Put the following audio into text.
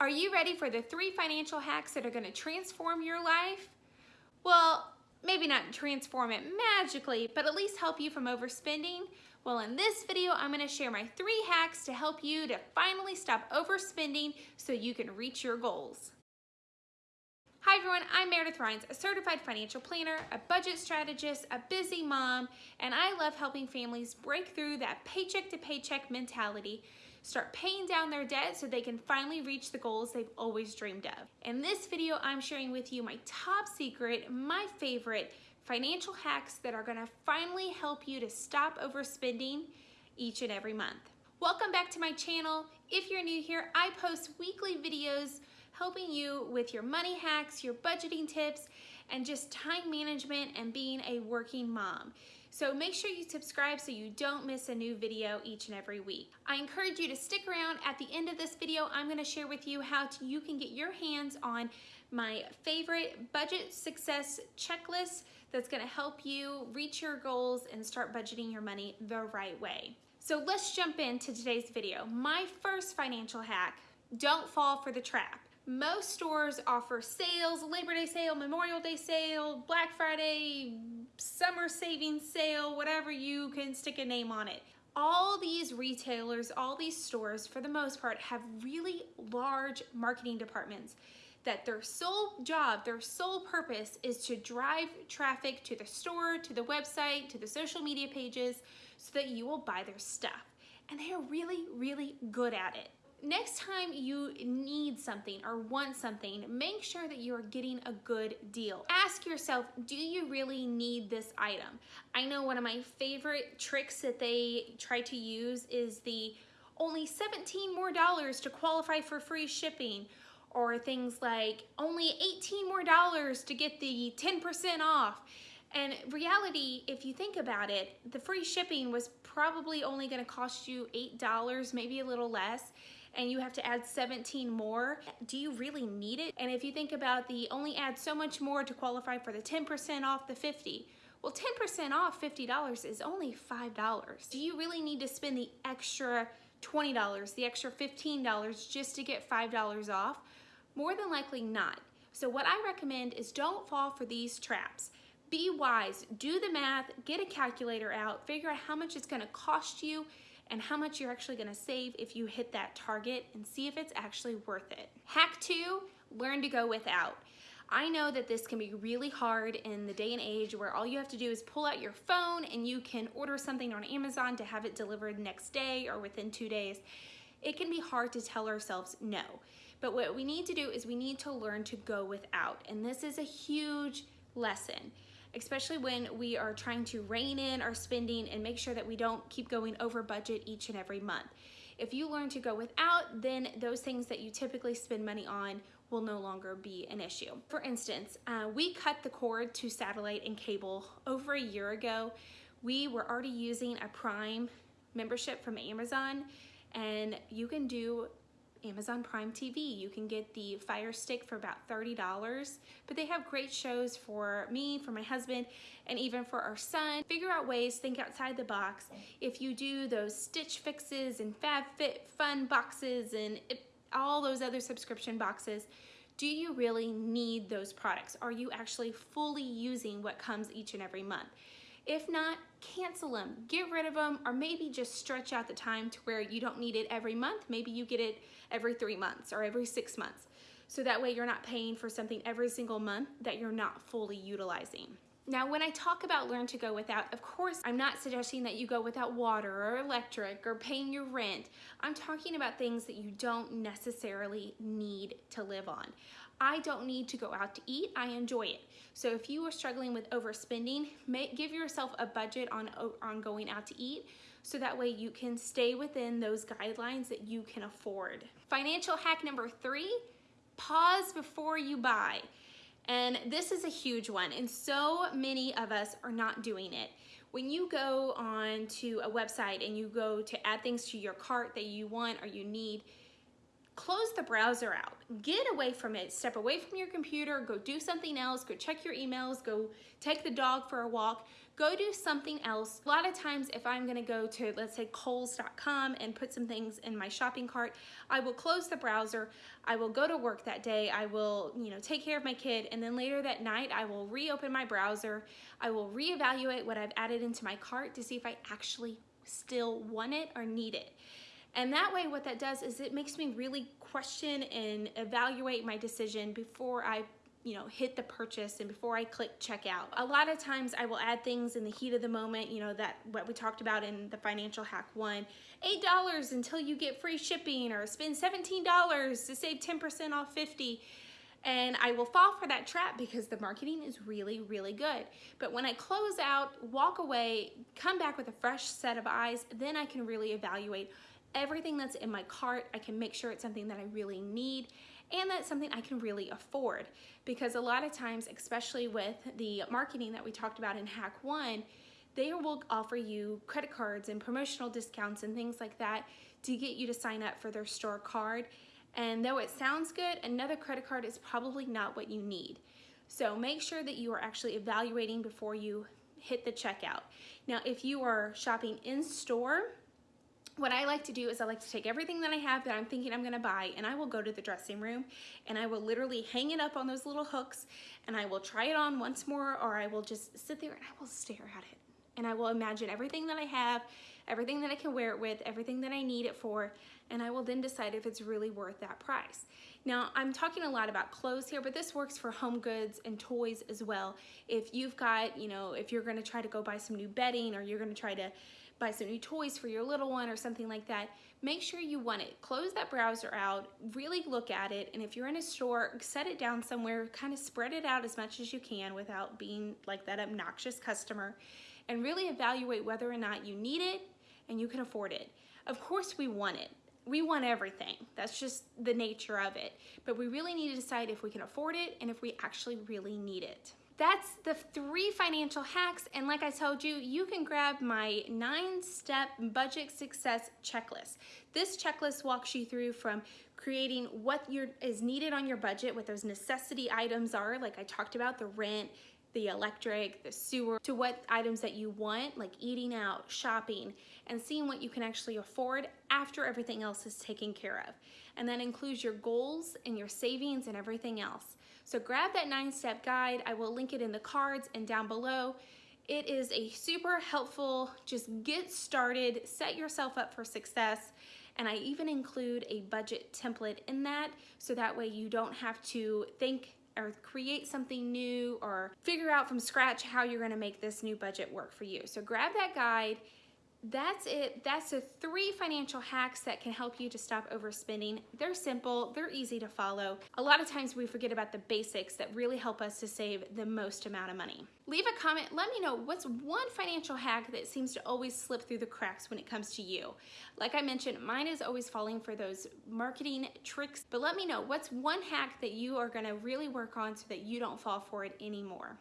Are you ready for the three financial hacks that are gonna transform your life? Well, maybe not transform it magically, but at least help you from overspending. Well, in this video, I'm gonna share my three hacks to help you to finally stop overspending so you can reach your goals. Hi everyone, I'm Meredith Rhines, a certified financial planner, a budget strategist, a busy mom, and I love helping families break through that paycheck to paycheck mentality start paying down their debt so they can finally reach the goals they've always dreamed of. In this video, I'm sharing with you my top secret, my favorite financial hacks that are gonna finally help you to stop overspending each and every month. Welcome back to my channel. If you're new here, I post weekly videos helping you with your money hacks, your budgeting tips, and just time management and being a working mom. So make sure you subscribe so you don't miss a new video each and every week. I encourage you to stick around. At the end of this video, I'm gonna share with you how to, you can get your hands on my favorite budget success checklist that's gonna help you reach your goals and start budgeting your money the right way. So let's jump into today's video. My first financial hack, don't fall for the trap. Most stores offer sales, Labor Day sale, Memorial Day sale, Black Friday, summer savings sale, whatever you can stick a name on it. All these retailers, all these stores, for the most part, have really large marketing departments that their sole job, their sole purpose is to drive traffic to the store, to the website, to the social media pages so that you will buy their stuff. And they are really, really good at it next time you need something or want something, make sure that you are getting a good deal. Ask yourself, do you really need this item? I know one of my favorite tricks that they try to use is the only 17 more dollars to qualify for free shipping or things like only 18 more dollars to get the 10% off. And reality, if you think about it, the free shipping was probably only gonna cost you $8, maybe a little less and you have to add 17 more, do you really need it? And if you think about the only add so much more to qualify for the 10% off the 50, well, 10% off $50 is only $5. Do you really need to spend the extra $20, the extra $15 just to get $5 off? More than likely not. So what I recommend is don't fall for these traps. Be wise, do the math, get a calculator out, figure out how much it's gonna cost you and how much you're actually gonna save if you hit that target and see if it's actually worth it. Hack two, learn to go without. I know that this can be really hard in the day and age where all you have to do is pull out your phone and you can order something on Amazon to have it delivered next day or within two days. It can be hard to tell ourselves no. But what we need to do is we need to learn to go without. And this is a huge lesson especially when we are trying to rein in our spending and make sure that we don't keep going over budget each and every month. If you learn to go without, then those things that you typically spend money on will no longer be an issue. For instance, uh, we cut the cord to satellite and cable over a year ago. We were already using a Prime membership from Amazon and you can do Amazon Prime TV. You can get the Fire Stick for about $30, but they have great shows for me, for my husband, and even for our son. Figure out ways, think outside the box. If you do those Stitch Fixes and FabFitFun boxes and it, all those other subscription boxes, do you really need those products? Are you actually fully using what comes each and every month? If not, cancel them, get rid of them, or maybe just stretch out the time to where you don't need it every month. Maybe you get it every three months or every six months. So that way you're not paying for something every single month that you're not fully utilizing. Now, when I talk about learn to go without, of course, I'm not suggesting that you go without water or electric or paying your rent. I'm talking about things that you don't necessarily need to live on. I don't need to go out to eat, I enjoy it. So if you are struggling with overspending, make, give yourself a budget on, on going out to eat so that way you can stay within those guidelines that you can afford. Financial hack number three, pause before you buy. And this is a huge one, and so many of us are not doing it. When you go on to a website and you go to add things to your cart that you want or you need, close the browser out. Get away from it. Step away from your computer. Go do something else. Go check your emails. Go take the dog for a walk. Go do something else. A lot of times if I'm gonna go to, let's say Kohl's.com and put some things in my shopping cart, I will close the browser. I will go to work that day. I will, you know, take care of my kid. And then later that night, I will reopen my browser. I will reevaluate what I've added into my cart to see if I actually still want it or need it. And that way what that does is it makes me really question and evaluate my decision before I you know, hit the purchase and before I click checkout. A lot of times I will add things in the heat of the moment, you know, that what we talked about in the financial hack one, $8 until you get free shipping or spend $17 to save 10% off 50 and I will fall for that trap because the marketing is really, really good. But when I close out, walk away, come back with a fresh set of eyes, then I can really evaluate everything that's in my cart. I can make sure it's something that I really need and that's something I can really afford. Because a lot of times, especially with the marketing that we talked about in Hack 1, they will offer you credit cards and promotional discounts and things like that to get you to sign up for their store card. And though it sounds good, another credit card is probably not what you need. So make sure that you are actually evaluating before you hit the checkout. Now, if you are shopping in store, what I like to do is I like to take everything that I have that I'm thinking I'm gonna buy and I will go to the dressing room and I will literally hang it up on those little hooks and I will try it on once more or I will just sit there and I will stare at it. And I will imagine everything that I have, everything that I can wear it with, everything that I need it for, and I will then decide if it's really worth that price. Now, I'm talking a lot about clothes here, but this works for home goods and toys as well. If you've got, you know, if you're gonna try to go buy some new bedding or you're gonna try to buy some new toys for your little one or something like that, make sure you want it. Close that browser out, really look at it, and if you're in a store, set it down somewhere, kind of spread it out as much as you can without being like that obnoxious customer, and really evaluate whether or not you need it and you can afford it. Of course we want it. We want everything. That's just the nature of it. But we really need to decide if we can afford it and if we actually really need it that's the three financial hacks. And like I told you, you can grab my nine step budget success checklist. This checklist walks you through from creating what is needed on your budget, what those necessity items are, like I talked about, the rent, the electric, the sewer, to what items that you want, like eating out, shopping, and seeing what you can actually afford after everything else is taken care of. And that includes your goals and your savings and everything else. So grab that nine step guide. I will link it in the cards and down below. It is a super helpful, just get started, set yourself up for success. And I even include a budget template in that so that way you don't have to think or create something new or figure out from scratch how you're gonna make this new budget work for you. So grab that guide that's it. That's the three financial hacks that can help you to stop overspending. They're simple, they're easy to follow. A lot of times we forget about the basics that really help us to save the most amount of money. Leave a comment, let me know what's one financial hack that seems to always slip through the cracks when it comes to you. Like I mentioned, mine is always falling for those marketing tricks, but let me know what's one hack that you are gonna really work on so that you don't fall for it anymore.